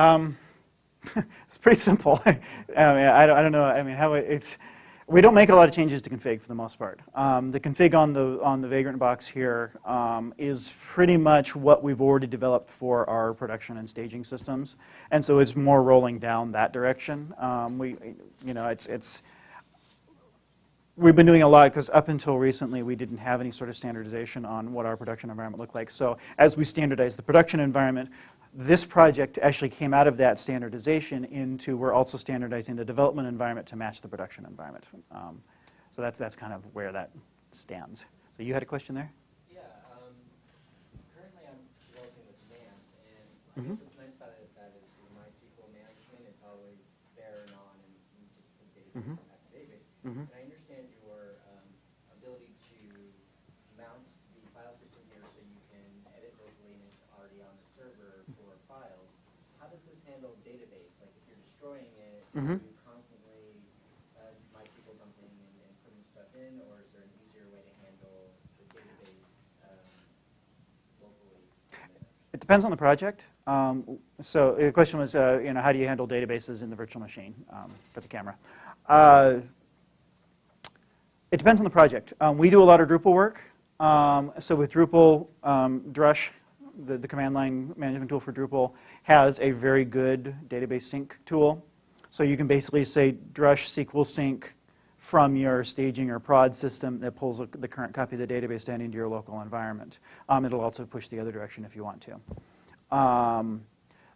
Um, it's pretty simple. I, mean, I, don't, I don't know. I mean, how it, it's we don't make a lot of changes to config for the most part. Um, the config on the on the Vagrant box here um, is pretty much what we've already developed for our production and staging systems, and so it's more rolling down that direction. Um, we, you know, it's it's we've been doing a lot because up until recently we didn't have any sort of standardization on what our production environment looked like. So as we standardize the production environment, this project actually came out of that standardization into we're also standardizing the development environment to match the production environment. Um, so that's, that's kind of where that stands. So you had a question there? Yeah. Um, currently I'm developing with XAMPP, and mm -hmm. what's nice about it that is MySQL management, it's always there and on, and you just put data mm -hmm. back to database. Mm -hmm. Mm -hmm. constantly uh, MySQL dumping and, and, putting stuff in, or is there an easier way to handle the database um, locally? It depends on the project. Um, so the question was, uh, you know, how do you handle databases in the virtual machine um, for the camera? Uh, it depends on the project. Um, we do a lot of Drupal work. Um, so with Drupal, um, Drush, the, the command line management tool for Drupal, has a very good database sync tool. So you can basically say drush SQL sync from your staging or prod system that pulls the current copy of the database down into your local environment. Um, it'll also push the other direction if you want to. Um,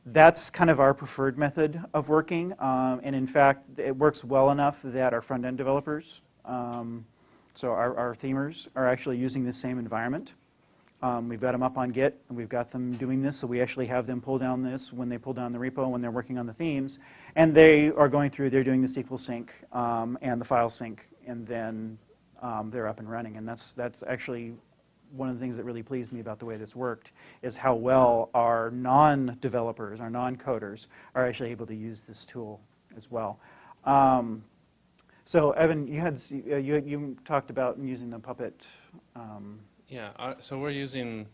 that's kind of our preferred method of working. Um, and in fact, it works well enough that our front-end developers, um, so our, our themers, are actually using the same environment. Um, we've got them up on Git, and we've got them doing this, so we actually have them pull down this when they pull down the repo, when they're working on the themes. And they are going through, they're doing the SQL sync um, and the file sync, and then um, they're up and running. And that's, that's actually one of the things that really pleased me about the way this worked, is how well our non-developers, our non-coders, are actually able to use this tool as well. Um, so Evan, you had you, you talked about using the Puppet um, yeah, uh, so we're using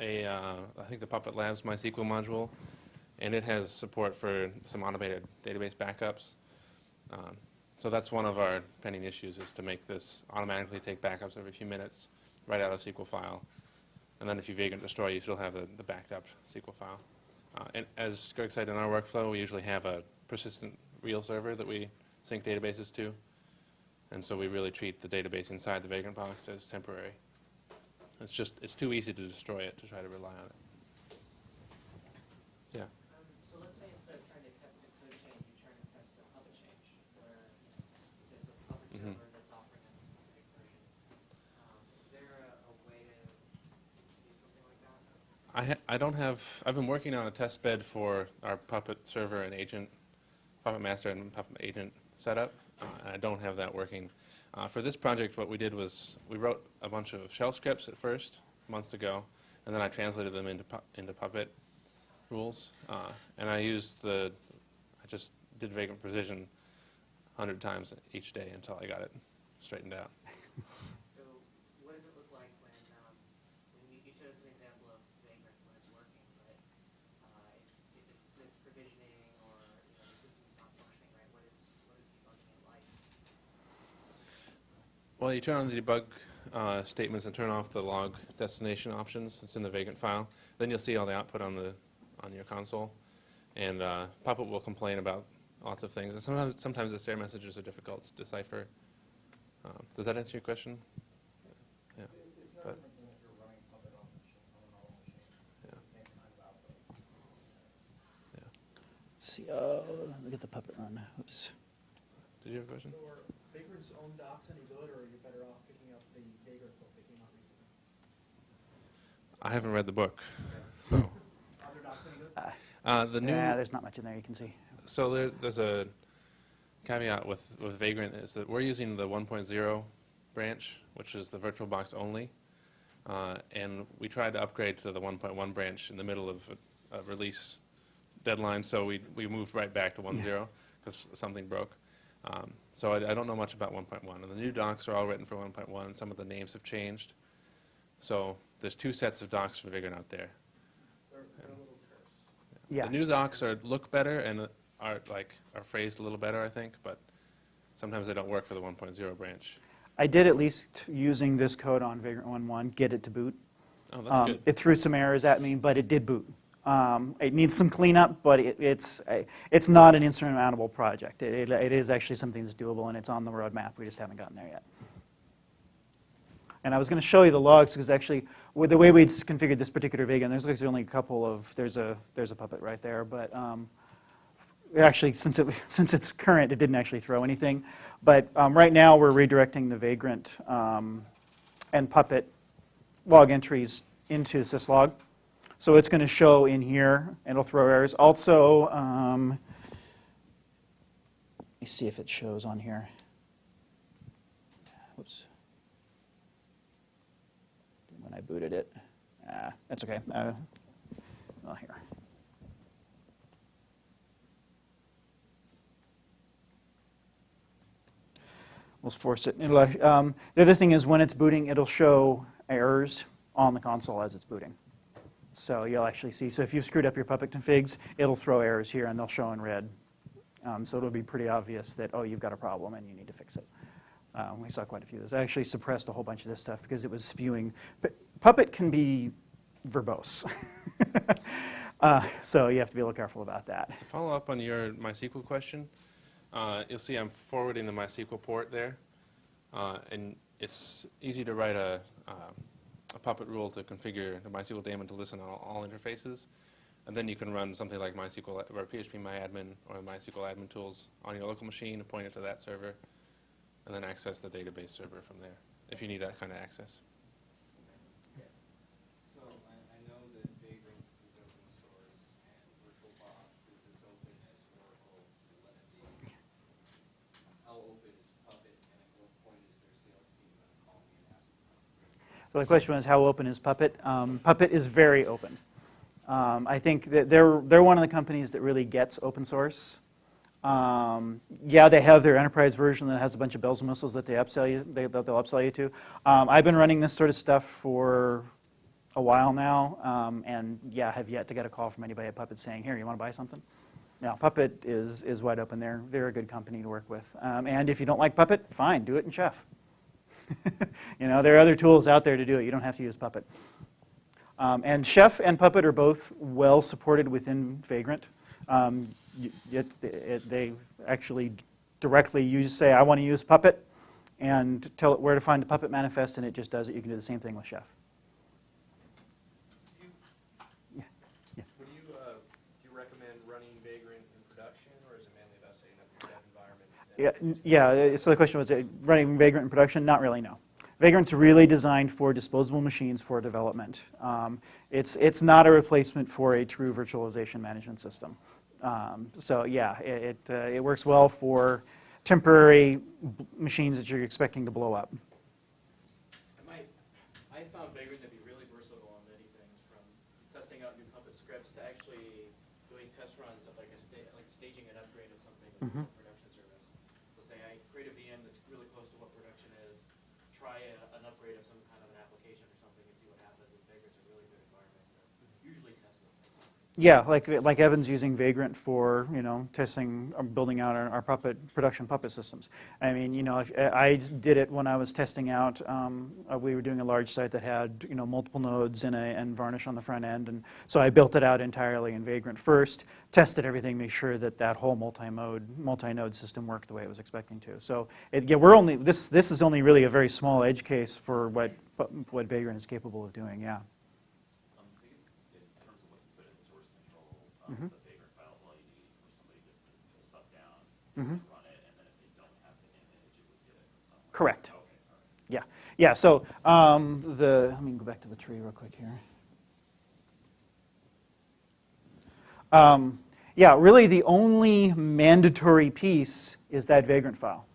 a, uh, I think the Puppet Labs MySQL module, and it has support for some automated database backups. Um, so that's one of our pending issues is to make this automatically take backups every few minutes, write out a SQL file. And then if you vagrant destroy, you still have the, the backed up SQL file. Uh, and as Greg said, in our workflow, we usually have a persistent real server that we sync databases to. And so we really treat the database inside the vagrant box as temporary. It's just, it's too easy to destroy it to try to rely on it. Yeah. So let's say instead of trying to test a code change, you're to test a Puppet change, where there's a Puppet server that's offering a specific version. Um, is there a, a, way to do something like that? I, I don't have, I've been working on a test bed for our Puppet server and agent, Puppet master and Puppet agent setup, uh, I don't have that working. Uh, for this project, what we did was we wrote a bunch of shell scripts at first, months ago, and then I translated them into, pu into Puppet rules. Uh, and I used the, I just did vagrant provision 100 times each day until I got it straightened out. Well, you turn on the debug uh, statements and turn off the log destination options. It's in the vagrant file. Then you'll see all the output on the on your console. And uh, Puppet will complain about lots of things. And sometimes, sometimes the error messages are difficult to decipher. Um, does that answer your question? Yeah. But, Let's see. Uh, look at the Puppet run. Oops. Did you have a question? Vagrant's own docs any good, or are you better off picking up the Vagrant book that came out recently? I haven't read the book, so. Are there docs any good? Uh, uh, the new. Yeah, there's not much in there you can see. So there, there's a caveat with, with Vagrant is that we're using the 1.0 branch, which is the VirtualBox only. Uh, and we tried to upgrade to the 1.1 branch in the middle of a, a release deadline, so we, we moved right back to 1.0 because yeah. something broke. Um, so I, I, don't know much about 1.1. And the new docs are all written for 1.1. Some of the names have changed. So there's two sets of docs for Vagrant out there. They're, they're a little terse. Yeah. The new docs are, look better and are like, are phrased a little better, I think, but sometimes they don't work for the 1.0 branch. I did at least using this code on Vagrant 1.1 get it to boot. Oh, that's Um, good. It threw some errors at me, but it did boot. Um, It needs some cleanup, but it- it's, it's not an insurmountable project. It it- it is actually something that's doable, and it's on the roadmap. We just haven't gotten there yet. And I was going to show you the logs, because actually, with the way we'd configured this particular Vagrant, there's actually only a couple of, there's a, there's a puppet right there, but um, actually, since it, since it's current, it didn't actually throw anything. But um, right now, we're redirecting the Vagrant um, and Puppet log entries into syslog. So it's going to show in here, and it'll throw errors. Also, um, let me see if it shows on here. Whoops. When I booted it. Ah, that's okay. Uh, well, here. We'll force it. Um, the other thing is when it's booting, it'll show errors on the console as it's booting. So you'll actually see, so if you've screwed up your Puppet configs, it'll throw errors here and they'll show in red. Um, so it'll be pretty obvious that, oh, you've got a problem and you need to fix it. Um, we saw quite a few of those. I actually suppressed a whole bunch of this stuff because it was spewing. But Puppet can be verbose. uh, so you have to be a little careful about that. To follow up on your MySQL question, uh, you'll see I'm forwarding the MySQL port there. Uh, and it's easy to write a, uh, a Puppet rule to configure the MySQL daemon to listen on all, all interfaces. And then you can run something like MySQL or PHP MyAdmin or MySQL admin tools on your local machine and point it to that server, and then access the database server from there, if you need that kind of access. So I, I know that Vagrant is open source and VirtualBox is as open as Oracle is Linux. How open is Puppet and at what point is their sales team going to call me and ask me? So the question was, how open is Puppet? Um, Puppet is very open. Um, I think that they're, they're one of the companies that really gets open source. Um, yeah, they have their enterprise version that has a bunch of bells and whistles that they upsell you, they, that they'll upsell you to. Um, I've been running this sort of stuff for a while now, um, and yeah, I have yet to get a call from anybody at Puppet saying, "Here, you want to buy something?" Now, Puppet is is wide open. They're they're a good company to work with. Um, and if you don't like Puppet, fine, do it in Chef. you know, there are other tools out there to do it. You don't have to use Puppet. Um, and Chef and Puppet are both well supported within Vagrant. Um, it, it, they actually directly use, say, I want to use Puppet, and tell it where to find the Puppet manifest, and it just does it. You can do the same thing with Chef. Do you, Yeah, yeah. would you, uh, do you recommend running Vagrant in production, or is it mainly about setting up your dev environment? and Yeah, yeah, uh, so the question was, uh, running Vagrant in production? Not really, no. Vagrant's really designed for disposable machines for development. Um, It's, it's not a replacement for a true virtualization management system. Um, So yeah, it, it, uh, it works well for temporary b- machines that you're expecting to blow up. I might, I found Vagrant to be really versatile on many things, from testing out new Puppet scripts to actually doing test runs of like a sta, like staging an upgrade of something in. a production service. Let's say I create a VM that's really close to what production is, try a, an upgrade of some kind of an application or something and see what happens, and Vagrant's a really good environment to usually test those things. Yeah, like, like Evan's using Vagrant for, you know, testing, um, building out our, our puppet, production puppet systems. I mean, you know, if, I did it when I was testing out, um, uh, we were doing a large site that had, you know, multiple nodes and a, and varnish on the front end. And so I built it out entirely in Vagrant first, tested everything, made sure that that whole multi-mode, multi-node system worked the way it was expecting to. So, it, yeah, we're only, this, this is only really a very small edge case for what, what Vagrant is capable of doing, yeah. Um, I think in terms of what you put in source control, um, Mhm. the files, all you need for somebody just to pull stuff down, Mhm. run it, and then if they don't have the image, it would get it from somewhere. Correct. Okay, right. Yeah, yeah. So um, the let me go back to the tree real quick here. Um, yeah, really the only mandatory piece is that vagrant file,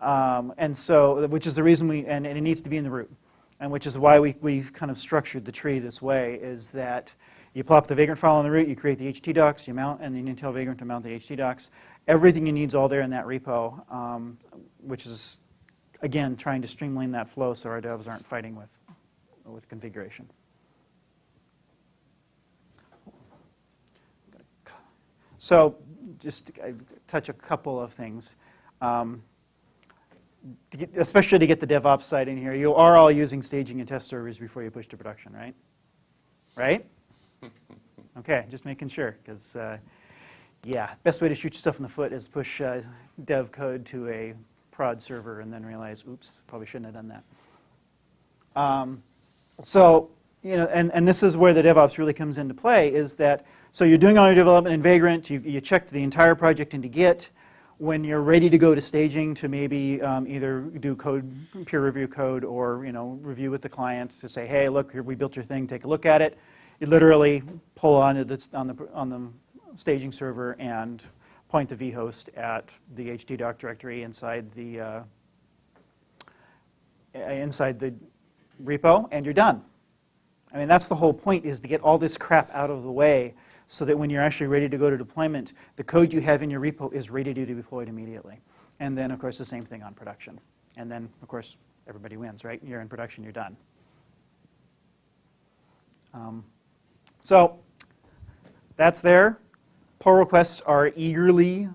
um, and so which is the reason we and, and it needs to be in the root, and which is why we we've kind of structured the tree this way is that you plop the vagrant file on the root, you create the HT docs, you mount, and then you tell vagrant to mount the HT docs. Everything you need is all there in that repo, um, which is again, trying to streamline that flow so our devs aren't fighting with, with configuration. so just to, touch a couple of things. Um, to get- especially to get the DevOps side in here, you are all using staging and test servers before you push to production, right? Right? Okay, just making sure, because uh, yeah, best way to shoot yourself in the foot is push uh, dev code to a prod server and then realize, oops, probably shouldn't have done that. Um, so, you know, and, and this is where the DevOps really comes into play is that, so you're doing all your development in Vagrant, you, you checked the entire project into Git. When you're ready to go to staging to maybe um, either do code, peer review code, or, you know, review with the client to say, hey, look, we built your thing, take a look at it. You literally pull on, the, on, the, on the staging server and point the vhost at the htdoc directory inside the, uh, inside the repo, and you're done. I mean, that's the whole point, is to get all this crap out of the way so that when you're actually ready to go to deployment, the code you have in your repo is ready to be deployed immediately. And then, of course, the same thing on production. And then, of course, everybody wins, right? You're in production, you're done. Um, so that's there. Pull requests are eagerly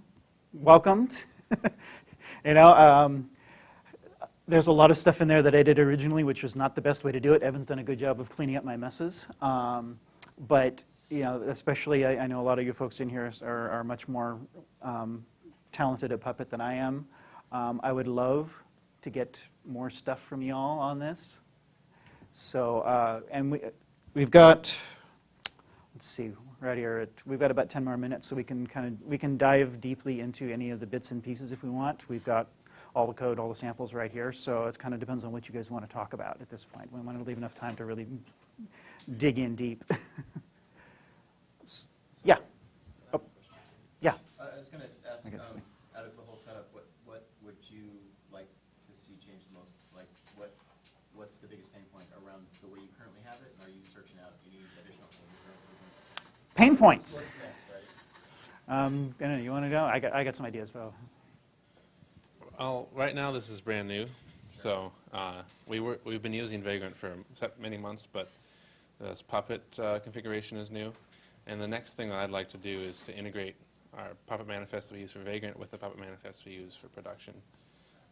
welcomed. you know, um, there's a lot of stuff in there that I did originally, which was not the best way to do it. Evan's done a good job of cleaning up my messes. Um, but, you know, especially I, I, know a lot of you folks in here are, are much more um, talented at Puppet than I am. Um, I would love to get more stuff from y'all on this. So, uh, and we, we've got, let's see, right here, at, we've got about 10 more minutes, so we can kind of, we can dive deeply into any of the bits and pieces if we want. We've got all the code, all the samples right here, so it kind of depends on what you guys want to talk about at this point. We want to leave enough time to really dig in deep. yeah. Oh. Yeah. Uh, I was gonna ask, um, you. out of the whole setup, what, what would you like to see change the most? Like, what, what's the biggest pain point around the way you currently have it? And are you searching out any additional changes or improvements? Pain points. Um, you want to go? I got, I got some ideas, Well, right now this is brand new, so uh, we were, we've been using Vagrant for many months, but this Puppet uh, configuration is new. And the next thing that I'd like to do is to integrate our Puppet manifest that we use for Vagrant with the Puppet manifest we use for production.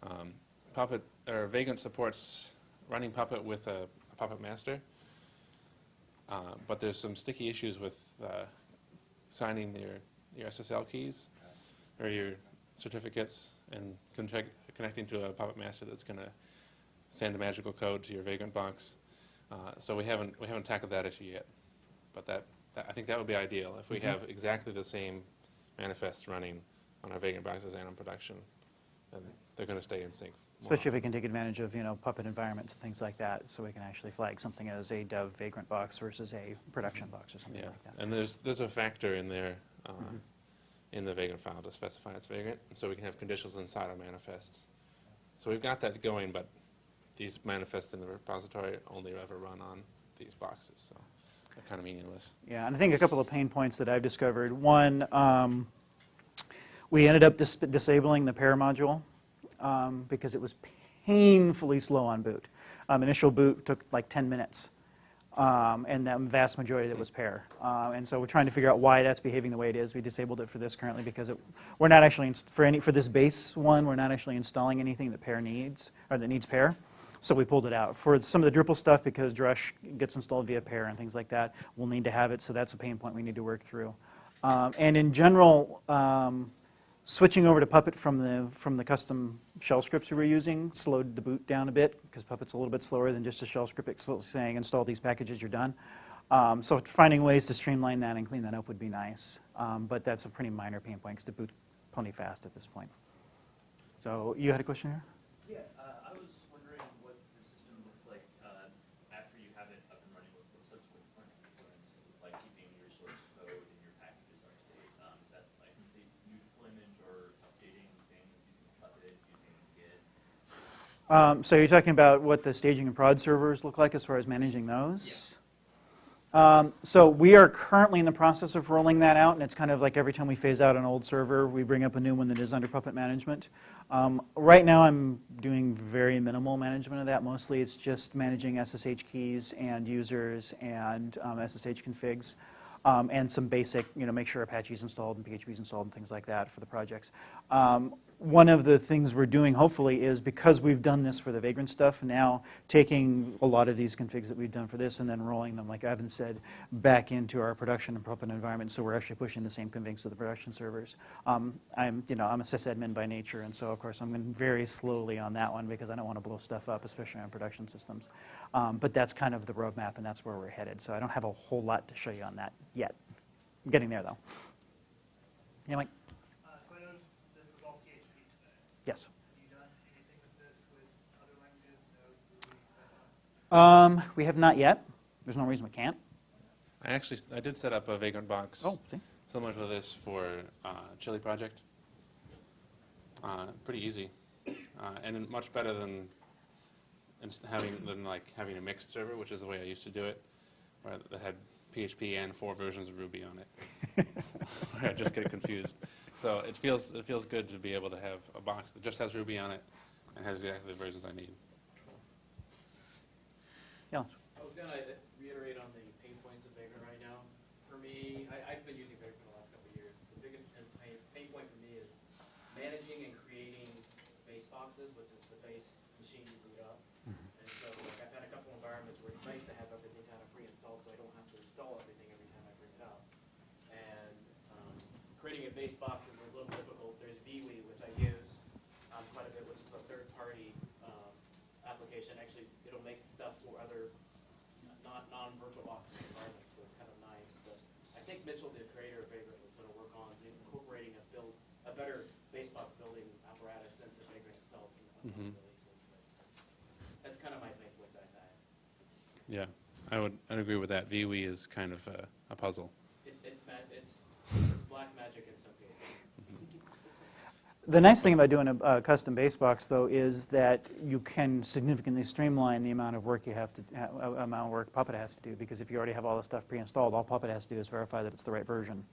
Um, Puppet, or Vagrant supports running Puppet with a, a Puppet master, uh, but there's some sticky issues with uh, signing your, your SSL keys or your certificates and connecting to a Puppet Master that's going to send a magical code to your Vagrant box. Uh, so we haven't we haven't tackled that issue yet, but that, that I think that would be ideal if we have exactly the same manifests running on our Vagrant boxes and on production, then they're going to stay in sync. Especially if we can take advantage of, you know, Puppet environments and things like that, so we can actually flag something as a dev vagrant box versus a production box or something Yeah, like that. and there's there's a factor in there uh, Mhm. in the Vagrant file to specify it's Vagrant, so we can have conditions inside our manifests. So we've got that going, but these manifests in the repository only ever run on these boxes, so they're kind of meaningless. Yeah, and I think a couple of pain points that I've discovered. One, um, we ended up dis- disabling the PEAR module um, because it was painfully slow on boot. Um, initial boot took like 10 minutes, um, and the vast majority of it was PEAR. Uh, and so we're trying to figure out why that's behaving the way it is. We disabled it for this currently because it, we're not actually, for, any, for this base one, we're not actually installing anything that PEAR needs, or that needs PEAR. So we pulled it out. For some of the Drupal stuff, because Drush gets installed via PEAR and things like that, we'll need to have it, so that's a pain point we need to work through. Um, and in general, um, switching over to Puppet from the, from the custom shell scripts we were using slowed the boot down a bit, because Puppet's a little bit slower than just a shell script saying install these packages, you're done. Um, so finding ways to streamline that and clean that up would be nice. Um, but that's a pretty minor pain point, because the boot's plenty fast at this point. So you had a question here? Yeah, uh, I was wondering what the system looks like uh, after you have it up and running with with subsequent deployment components, like keeping your source code and your packages up to date. Um, Is that like complete new deployment or updating things using Puppet, using Git? Um, so you're talking about what the staging and prod servers look like as far as managing those? Um, so we are currently in the process of rolling that out, and it's kind of like every time we phase out an old server, we bring up a new one that is under Puppet management. Um, right now, I'm doing very minimal management of that. Mostly, it's just managing SSH keys and users and um, SSH configs. um, and some basic, you know, make sure Apache's installed and PHP's installed and things like that for the projects. Um, one of the things we're doing, hopefully, is because we've done this for the Vagrant stuff, now taking a lot of these configs that we've done for this and then rolling them, like Evan said, back into our production and Puppet environment, so we're actually pushing the same configs to the production servers. Um, I'm, you know, I'm a sysadmin by nature, and so of course I'm going very slowly on that one because I don't want to blow stuff up, especially on production systems. Um, but that's kind of the roadmap, and that's where we're headed. So I don't have a whole lot to show you on that yet. I'm getting there, though. Yeah, Mike? Uh, so I noticed this was all PHP today. Yes. Have you done anything with this with other languages, Node, Ruby, Python? Um, we have not yet. There's no reason we can't. I actually, I did set up a Vagrant box Oh, see? similar to this for uh, Chili Project. Uh, pretty easy, uh, and much better than having than like having a mixed server, which is the way I used to do it, where that had PHP and four versions of Ruby on it. where I just get confused. So it feels it feels good to be able to have a box that just has Ruby on it and has exactly the versions I need. Yeah. I was gonna reiterate on the pain points of Vagrant right now. For me, I, I've been using Vagrant for the last couple of years. The biggest pain, pain- pain point for me is managing and creating base boxes, which is the base machine you boot up. Mm-hmm. And so, like, I've had a couple environments where it's nice to have everything kind of pre-installed, so I don't have to install everything every time I bring it up. And, um, creating a base box is a little difficult. There's Veewee, which I use, um, quite a bit, which is a third-party, um, application. Actually, it'll make stuff for other non, non-VirtualBox environments, so it's kind of nice. But I think Mitchell, the creator of Vagrant, was gonna work on incorporating a build, a better base box building apparatus into Vagrant itself in the upcoming Mhm. That's kind of my main points I've had. Yeah, I would I'd agree with that. Veewee is kind of a, a puzzle. It's, it's, ma- it's, it's black magic in some cases. The nice thing about doing a, a custom base box, though, is that you can significantly streamline the amount of work you have to, ha- uh, amount of work Puppet has to do, because if you already have all the stuff pre-installed, all Puppet has to do is verify that it's the right version.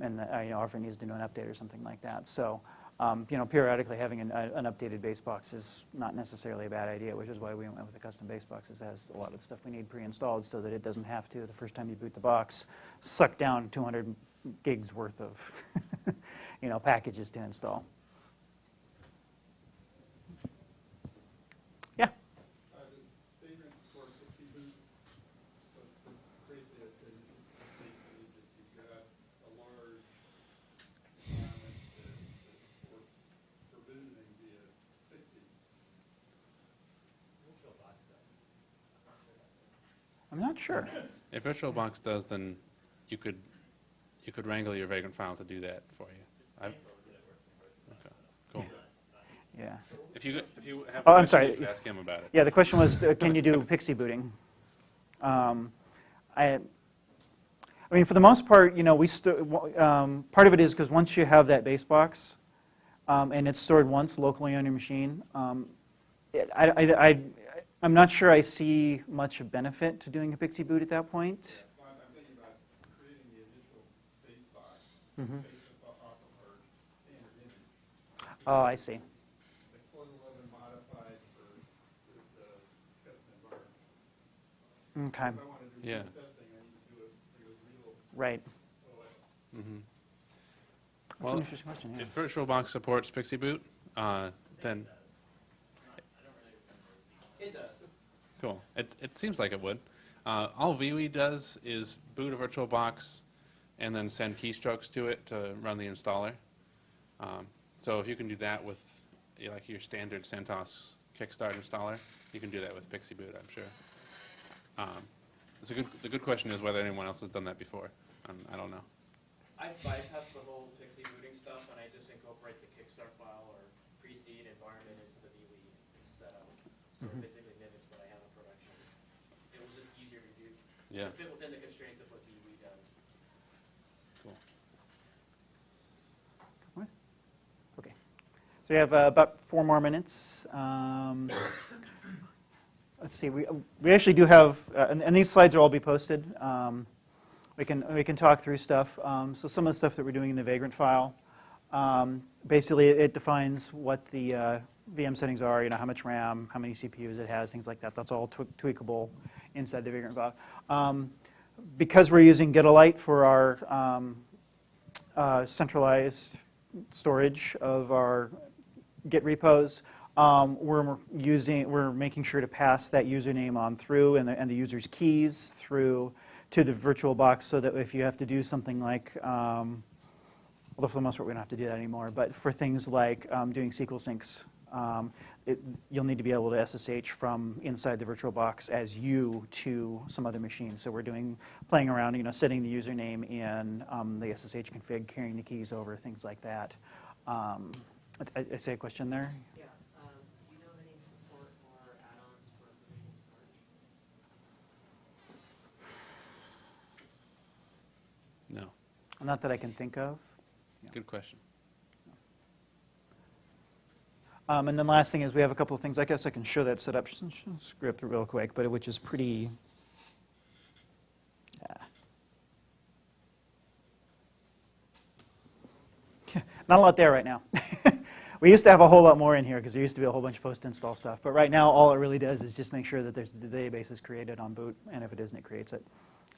And, uh, you know, or if it needs to do an update or something like that. So, um, you know, periodically having an, a- an updated base box is not necessarily a bad idea, which is why we went with the custom base boxes. It has a lot of stuff we need pre-installed so that it doesn't have to, the first time you boot the box, suck down 200 gigs worth of, you know, packages to install. Yeah. Uh, the vagrant for PXE Boot, but but create the, the basically that you've got a large environment that, that supports provisioning via PXE. I'm not sure. If VirtualBox does, then you could you could wrangle your Vagrant file to do that for you. I've, okay, cool. Yeah. If you if you have, Oh, I'm sorry. you ask him about it. Yeah, the question was, uh, can you do PXE booting? Um, I, I mean, for the most part, you know, we um, part of it is because once you have that base box, um, and it's stored once locally on your machine, um, it, I, I, I, I'm not sure I see much of benefit to doing a PXE boot at that point. Well, I'm I'm thinking about creating the initial base box Mhm. based off of our standard image. Oh, I see. It's a little bit modified for the, the custom environment. Okay, If I to do Yeah. testing, I need to do it, do a real right. OS. hmm That's an Well, interesting question, yeah. if VirtualBox supports PXE Boot, uh, then It does. Cool. It, it seems like it would. Uh, all Veewee does is boot a virtual box and then send keystrokes to it to run the installer. Um, so if you can do that with you know, like your standard CentOS Kickstart installer, you can do that with PXE Boot, I'm sure. Um, it's a good, the good question is whether anyone else has done that before. Um, I don't know. I bypass the whole PXE booting stuff and I just incorporate the Kickstart file or pre-seed environment into the Veewee setup. So it basically mimics what I have in production. It was just easier to do. Yeah. Fit within the constraints of what Veewee does. Cool. Okay. So we have uh, about four more minutes. Um, Let's see, we, we actually do have, uh, and, and these slides will all be posted. Um, We can, we can talk through stuff. Um, So some of the stuff that we're doing in the Vagrant file, um, basically it defines what the uh, VM settings are, you know, how much RAM, how many CPUs it has, things like that. That's all twe- tweakable inside the Vagrant file. Um, because we're using Gitolite for our um, uh, centralized storage of our Git repos, um, we're using, we're making sure to pass that username on through and the, and the user's keys through to the virtual box so that if you have to do something like, um, although for the most part we don't have to do that anymore, but for things like um, doing SQL syncs, um, it, you'll need to be able to SSH from inside the virtual box as you to some other machine. So we're doing, playing around, you know, setting the username in um, the SSH config, carrying the keys over, things like that. Um, I, I say a question there? Yeah, um, do you know any support or add-ons for provisioning storage? No. Not that I can think of. Good question. Um, and then last thing is we have a couple of things. I guess I can show that setup script real quick, but which is pretty. Yeah. Not a lot there right now. we used to have a whole lot more in here because there used to be a whole bunch of post-install stuff. But right now, all it really does is just make sure that there's, the database is created on boot, and if it isn't, it creates it.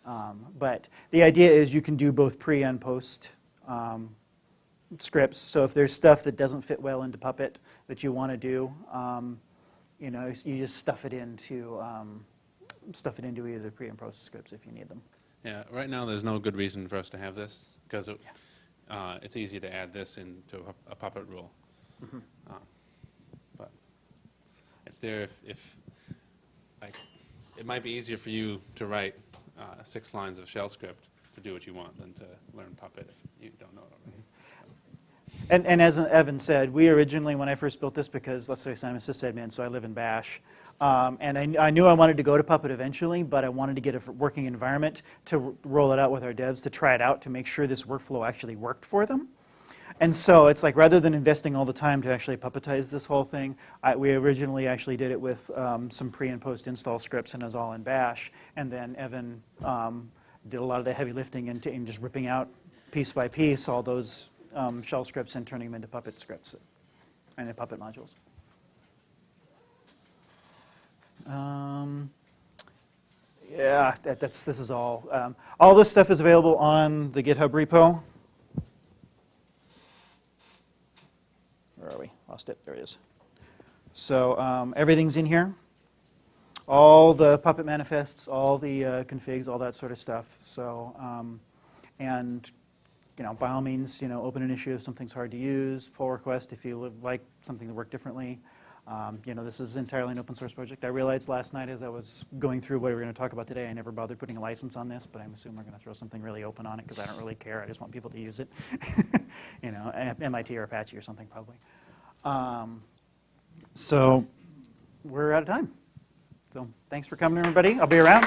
Um, but the idea is you can do both pre and post um, scripts. So if there's stuff that doesn't fit well into Puppet that you want to do, um, you know, you just stuff it into um, stuff it into either pre and post scripts if you need them. Yeah, right now, there's no good reason for us to have this, because it, uh, it's easy to add this into a- a Puppet rule. Mm-hmm. Uh, But it's there if, if, like, it might be easier for you to write uh, six lines of shell script to do what you want than to learn Puppet if you don't know it already. And, and as Evan said, we originally, when I first built this, because let's say I'm a sysadmin, so I live in Bash, um, and I, I knew I wanted to go to Puppet eventually, but I wanted to get a working environment to roll it out with our devs to try it out to make sure this workflow actually worked for them. And so it's like rather than investing all the time to actually puppetize this whole thing, I, we originally actually did it with um, some pre and post install scripts and it was all in Bash. And then Evan um, did a lot of the heavy lifting and, and just ripping out piece by piece all those um, shell scripts and turning them into Puppet scripts and the Puppet modules. Um, yeah, that, that's this is all. Um, all this stuff is available on the GitHub repo. Where are we? Lost it. There it is. So um, everything's in here. All the Puppet manifests, all the uh, configs, all that sort of stuff. So, um, and you know, by all means, you know, open an issue if something's hard to use. Pull request if you would like something to work differently. Um, you know, this is entirely an open source project. I realized last night as I was going through what we were going to talk about today, I never bothered putting a license on this, but I'm assuming we're going to throw something really open on it because I don't really care. I just want people to use it. you know, MIT or Apache or something probably. Um, so we're out of time. So thanks for coming, everybody. I'll be around.